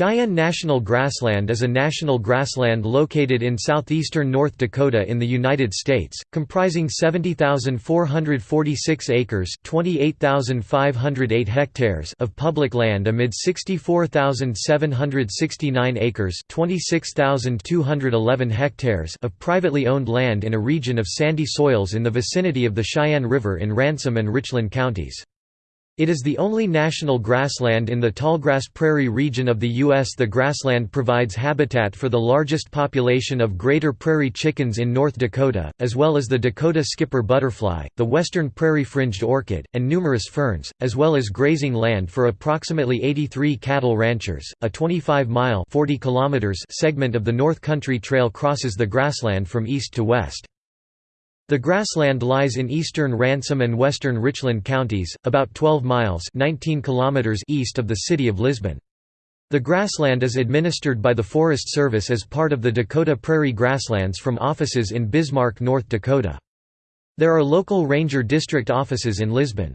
Sheyenne National Grassland is a national grassland located in southeastern North Dakota in the United States, comprising 70,446 acres (28,508 hectares) of public land amid 64,769 acres (26,211 hectares) of privately owned land in a region of sandy soils in the vicinity of the Sheyenne River in Ransom and Richland counties. It is the only national grassland in the tallgrass prairie region of the U.S. The grassland provides habitat for the largest population of greater prairie chickens in North Dakota, as well as the Dakota skipper butterfly, the western prairie-fringed orchid, and numerous ferns, as well as grazing land for approximately 83 cattle ranchers. A 25-mile segment of the North Country Trail crosses the grassland from east to west. The grassland lies in eastern Ransom and western Richland counties, about 12 miles 19 kilometers east of the city of Lisbon. The grassland is administered by the Forest Service as part of the Dakota Prairie Grasslands from offices in Bismarck, North Dakota. There are local ranger district offices in Lisbon.